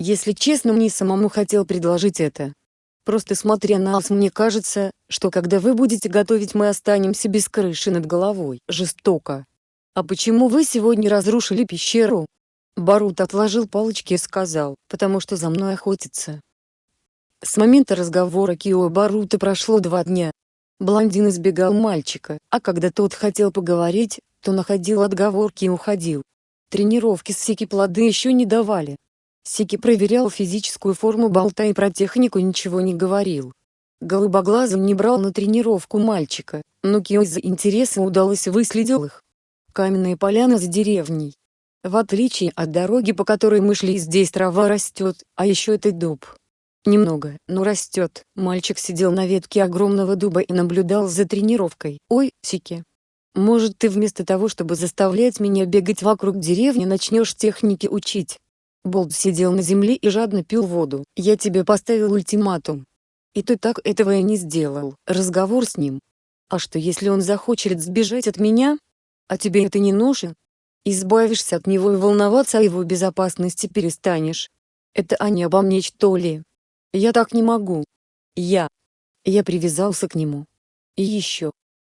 Если честно мне самому хотел предложить это. Просто смотря на вас мне кажется, что когда вы будете готовить мы останемся без крыши над головой. Жестоко. А почему вы сегодня разрушили пещеру? Барут отложил палочки и сказал, потому что за мной охотятся. С момента разговора Кио Барута прошло два дня. Блондин избегал мальчика, а когда тот хотел поговорить, то находил отговорки и уходил. Тренировки с Сики плоды еще не давали. Сики проверял физическую форму болта и про технику ничего не говорил. Голубоглазым не брал на тренировку мальчика, но Кио из-за интереса удалось выследил их. Каменные поляны за деревней. В отличие от дороги, по которой мы шли, здесь трава растет, а еще это дуб. Немного, но растет. Мальчик сидел на ветке огромного дуба и наблюдал за тренировкой. «Ой, Сики, может ты вместо того, чтобы заставлять меня бегать вокруг деревни, начнешь техники учить?» Болт сидел на земле и жадно пил воду. «Я тебе поставил ультиматум. И ты так этого и не сделал. Разговор с ним. А что если он захочет сбежать от меня? А тебе это не нужен? Избавишься от него и волноваться о его безопасности перестанешь. Это они обо мне что ли? Я так не могу. Я. Я привязался к нему. И еще.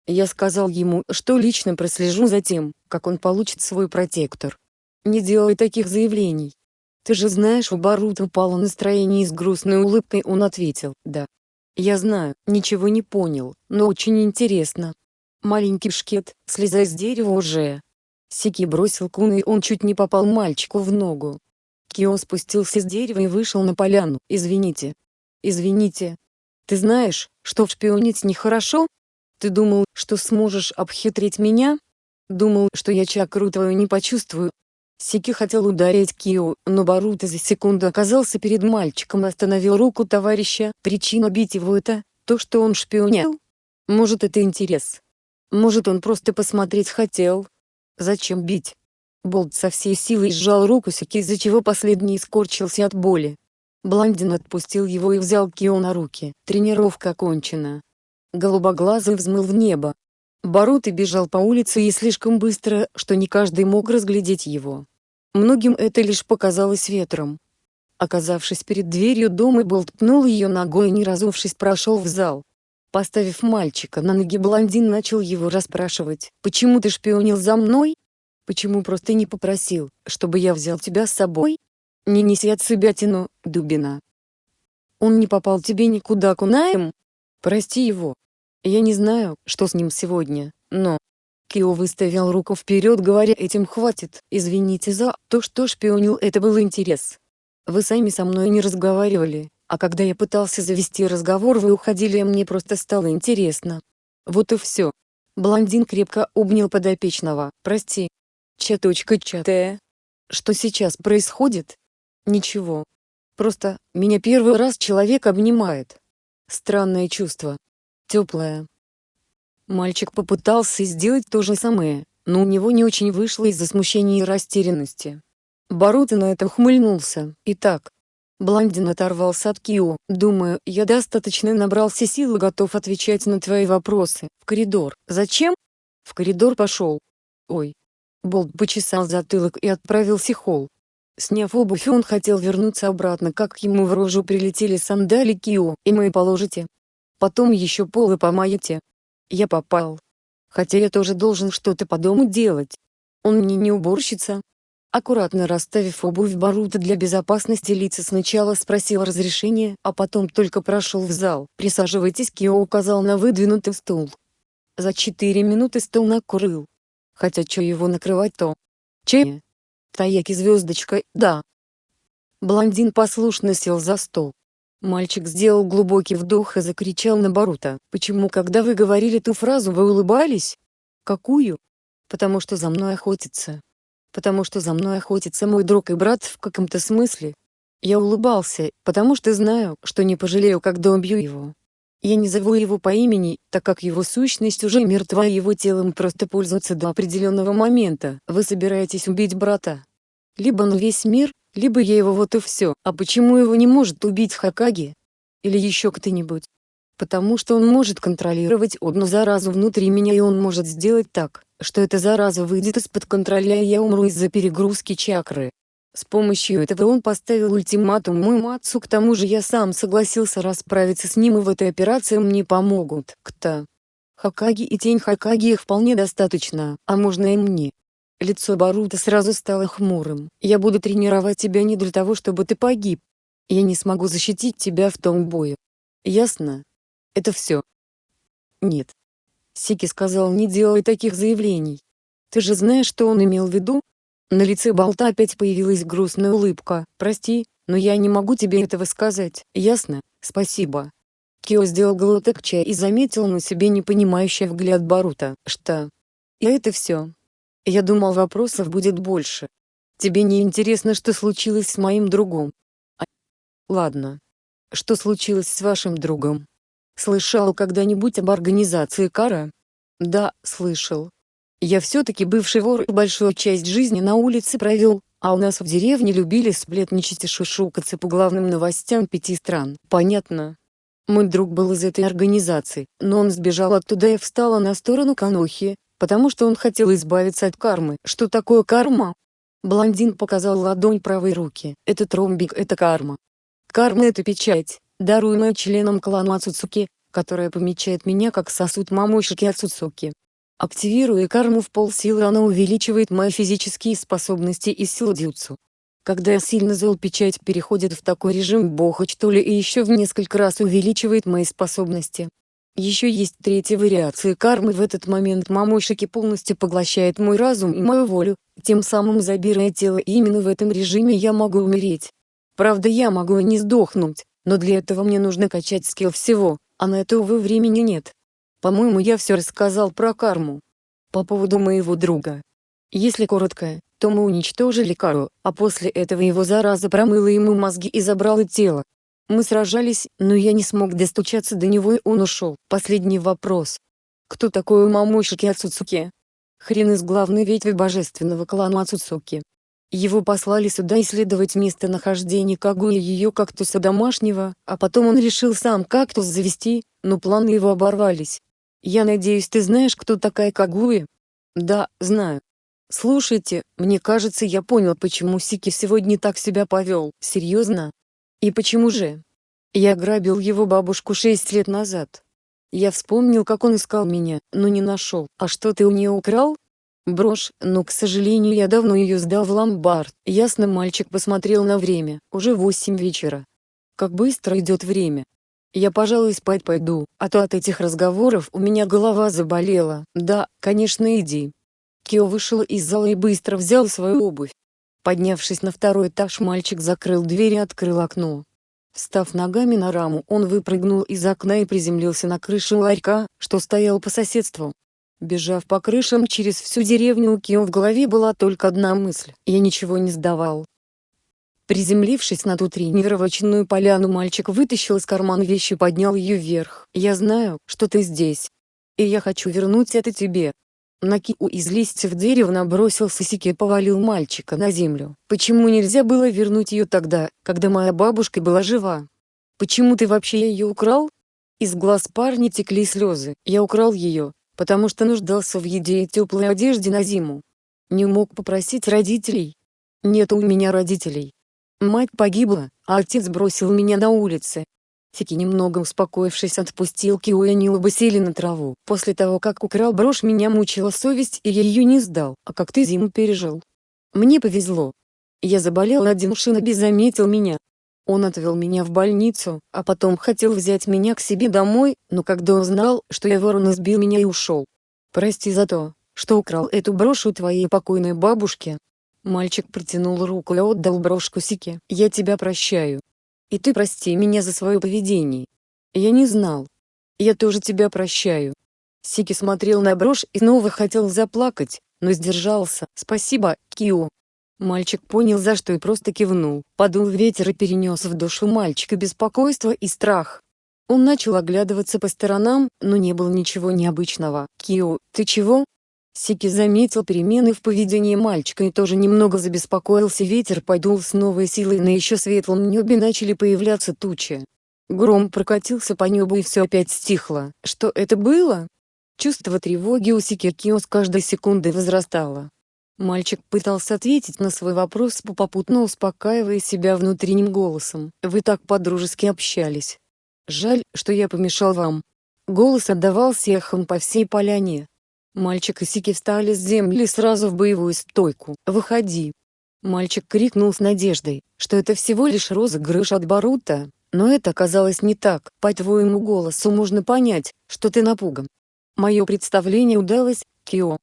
Я сказал ему, что лично прослежу за тем, как он получит свой протектор. Не делай таких заявлений. Ты же знаешь у Барута упало настроение и с грустной улыбкой он ответил, да. Я знаю, ничего не понял, но очень интересно. Маленький шкет, слезай с дерева уже. Сики бросил кун и он чуть не попал мальчику в ногу. Кио спустился с дерева и вышел на поляну. Извините. Извините. Ты знаешь, что шпионить нехорошо? Ты думал, что сможешь обхитрить меня? Думал, что я чакру твою не почувствую, Сики хотел ударить Кио, но Баруто за секунду оказался перед мальчиком и остановил руку товарища. Причина бить его это, то что он шпионил? Может это интерес? Может он просто посмотреть хотел? Зачем бить? Болт со всей силой сжал руку Сики, из-за чего последний скорчился от боли. Блондин отпустил его и взял Кио на руки. Тренировка окончена. Голубоглазый взмыл в небо. Баруто бежал по улице и слишком быстро, что не каждый мог разглядеть его. Многим это лишь показалось ветром. Оказавшись перед дверью дома Болт пнул ее ногой и не разувшись прошел в зал. Поставив мальчика на ноги блондин начал его расспрашивать. «Почему ты шпионил за мной? Почему просто не попросил, чтобы я взял тебя с собой? Не неси от себя тяну, дубина. Он не попал тебе никуда кунаем? Прости его. Я не знаю, что с ним сегодня, но, Кио выставил руку вперед говоря этим хватит, извините за то что шпионил это был интерес. Вы сами со мной не разговаривали, а когда я пытался завести разговор вы уходили и мне просто стало интересно. Вот и все. Блондин крепко обнял подопечного. Прости. Чаточка-чатая. Что сейчас происходит? Ничего. Просто, меня первый раз человек обнимает. Странное чувство. Теплое, Мальчик попытался сделать то же самое, но у него не очень вышло из-за смущения и растерянности. Боруто на это ухмыльнулся. Итак, Блондин оторвался от Кио. «Думаю, я достаточно набрался сил и готов отвечать на твои вопросы. В коридор. Зачем?» В коридор пошел. «Ой». Болт почесал затылок и отправился холл. Сняв обувь он хотел вернуться обратно как ему в рожу прилетели сандали Кио. «И мы положите?» потом еще полы помоете. Я попал. Хотя я тоже должен что-то по дому делать. Он мне не уборщица. Аккуратно расставив обувь Барута для безопасности лица сначала спросил разрешения, а потом только прошел в зал. «Присаживайтесь» Кио указал на выдвинутый стул. За четыре минуты стол накурыл. Хотя что его накрывать-то? Чай? Таяки звездочка, да. Блондин послушно сел за стол. Мальчик сделал глубокий вдох и закричал на Барута. «Почему когда вы говорили ту фразу вы улыбались?» «Какую?» «Потому что за мной охотится потому что за мной охотится мой друг и брат в каком-то смысле. Я улыбался, потому что знаю, что не пожалею, когда убью его. Я не зову его по имени, так как его сущность уже мертва и его телом просто пользуется до определенного момента. Вы собираетесь убить брата. Либо на весь мир, либо я его вот и все. А почему его не может убить Хакаги? Или еще кто-нибудь? Потому что он может контролировать одну заразу внутри меня и он может сделать так, что эта зараза выйдет из-под контроля и я умру из-за перегрузки чакры. С помощью этого он поставил ультиматум моему отцу к тому же я сам согласился расправиться с ним и в этой операции мне помогут. Кто? Хакаги и тень Хакаги их вполне достаточно, а можно и мне. Лицо Барута сразу стало хмурым. Я буду тренировать тебя не для того чтобы ты погиб. Я не смогу защитить тебя в том бою. Ясно? Это все. Нет. Сики сказал не делай таких заявлений. Ты же знаешь, что он имел в виду? На лице Болта опять появилась грустная улыбка. Прости, но я не могу тебе этого сказать. Ясно? Спасибо. Кио сделал глоток чая и заметил на себе непонимающий взгляд Барута. Что? И это все. Я думал вопросов будет больше. Тебе не интересно, что случилось с моим другом? А... Ладно. Что случилось с вашим другом? Слышал когда-нибудь об организации Кара? Да, слышал. Я все-таки бывший вор и большую часть жизни на улице провел, а у нас в деревне любили сплетничать и шушукаться по главным новостям пяти стран. Понятно. Мой друг был из этой организации, но он сбежал оттуда и встала на сторону Канохи, потому что он хотел избавиться от кармы. Что такое карма? Блондин показал ладонь правой руки. Это тромбик, это карма. Карма — это печать, даруемая членам клана Ацуцуки, которая помечает меня как сосуд Мамошики Ацуцуки. Активируя карму в полсилы она увеличивает мои физические способности и силу дюцу. Когда я сильно зол печать переходит в такой режим бога что ли и еще в несколько раз увеличивает мои способности. Еще есть третья вариация кармы в этот момент Мамошики полностью поглощает мой разум и мою волю, тем самым забирая тело и именно в этом режиме я могу умереть. Правда я могу и не сдохнуть, но для этого мне нужно качать скилл всего, а на это, увы, времени нет. По-моему, я все рассказал про карму. По поводу моего друга. Если коротко, то мы уничтожили Кару, а после этого его зараза промыла ему мозги и забрала тело. Мы сражались, но я не смог достучаться до него и он ушел. Последний вопрос. Кто такой Мамошики Ацуцуки? Хрен из главной ветви божественного клана Ацуцуки. Его послали сюда исследовать местонахождение Кагуи ее кактуса домашнего, а потом он решил сам кактус завести, но планы его оборвались. Я надеюсь ты знаешь кто такая Кагуи? Да, знаю. Слушайте, мне кажется я понял почему Сики сегодня так себя повел. Серьезно? И почему же? Я грабил его бабушку шесть лет назад. Я вспомнил как он искал меня, но не нашел. А что ты у нее украл? Брошь, но к сожалению я давно ее сдал в ломбард. Ясно мальчик посмотрел на время, уже восемь вечера. Как быстро идет время. Я пожалуй спать пойду, а то от этих разговоров у меня голова заболела. Да, конечно иди. Кио вышел из зала и быстро взял свою обувь. Поднявшись на второй этаж мальчик закрыл дверь и открыл окно. Встав ногами на раму он выпрыгнул из окна и приземлился на крышу ларька, что стоял по соседству. Бежав по крышам через всю деревню у Кио в голове была только одна мысль – я ничего не сдавал. Приземлившись на ту тренировочную поляну мальчик вытащил из кармана вещи и поднял ее вверх. «Я знаю, что ты здесь. И я хочу вернуть это тебе». На Киу из листьев дерева набросился Сики и повалил мальчика на землю. «Почему нельзя было вернуть ее тогда, когда моя бабушка была жива? Почему ты вообще ее украл?» Из глаз парня текли слезы. «Я украл ее, потому что нуждался в еде и теплой одежде на зиму. Не мог попросить родителей. Нет у меня родителей. Мать погибла, а отец бросил меня на улице. Сики немного успокоившись отпустил Кио и они оба сели на траву. После того как украл брошь меня мучила совесть и я ее не сдал. А как ты зиму пережил? Мне повезло. Я заболел один Шиноби заметил меня. Он отвел меня в больницу, а потом хотел взять меня к себе домой, но когда узнал, что я ворон избил меня и ушел. Прости за то, что украл эту брошь у твоей покойной бабушки. Мальчик протянул руку и отдал брошку Сике. Я тебя прощаю. И ты прости меня за свое поведение. Я не знал. Я тоже тебя прощаю. Сики смотрел на брошь и снова хотел заплакать, но сдержался. Спасибо, Кио. Мальчик понял за что и просто кивнул. Подул ветер и перенес в душу мальчика беспокойство и страх. Он начал оглядываться по сторонам, но не было ничего необычного. «Кио, ты чего?» Сики заметил перемены в поведении мальчика и тоже немного забеспокоился ветер подул с новой силой на еще светлом небе начали появляться тучи. Гром прокатился по небу и все опять стихло. Что это было? Чувство тревоги у Сики Кио с каждой секундой возрастало. Мальчик пытался ответить на свой вопрос попутно успокаивая себя внутренним голосом. «Вы так подружески общались. Жаль, что я помешал вам». Голос отдавался эхом по всей поляне. Мальчик и Сики встали с земли сразу в боевую стойку. «Выходи!» Мальчик крикнул с надеждой, что это всего лишь розыгрыш от Барута, но это оказалось не так. По твоему голосу можно понять, что ты напуган. Мое представление удалось, Кио.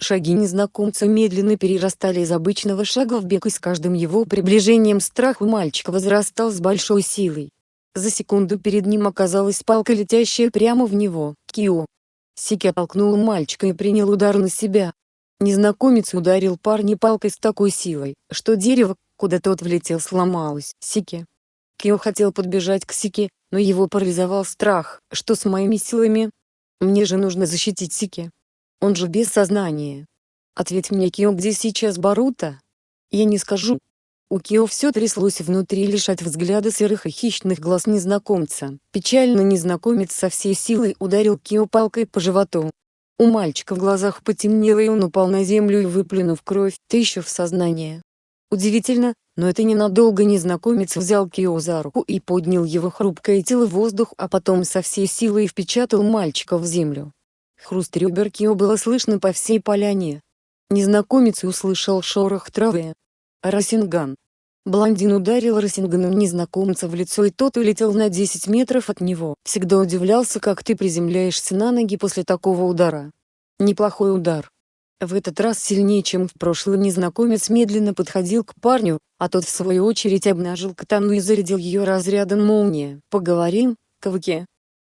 Шаги незнакомца медленно перерастали из обычного шага в бег и с каждым его приближением страх у мальчика возрастал с большой силой. За секунду перед ним оказалась палка летящая прямо в него. Кио. Сики оттолкнул мальчика и принял удар на себя. Незнакомец ударил парня палкой с такой силой, что дерево, куда тот влетел сломалось. Сики. Кио хотел подбежать к Сики, но его парализовал страх, что с моими силами. Мне же нужно защитить Сики. Он же без сознания. Ответь мне Кио где сейчас Барута? Я не скажу, у Кио все тряслось внутри лишь от взгляда серых и хищных глаз незнакомца. Печально незнакомец со всей силой ударил Кио палкой по животу. У мальчика в глазах потемнело и он упал на землю и выплюнув кровь, ты в сознании. Удивительно, но это ненадолго незнакомец взял Кио за руку и поднял его хрупкое тело в воздух, а потом со всей силой впечатал мальчика в землю. Хруст ребер Кио было слышно по всей поляне. Незнакомец услышал шорох травы, Расинган. Блондин ударил Расинганом незнакомца в лицо и тот улетел на 10 метров от него. Всегда удивлялся как ты приземляешься на ноги после такого удара. Неплохой удар. В этот раз сильнее чем в прошлый незнакомец медленно подходил к парню, а тот в свою очередь обнажил катану и зарядил ее разрядом молния. «Поговорим, Каваке?»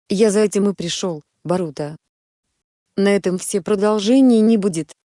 «Я за этим и пришел, Барута». На этом все продолжения не будет.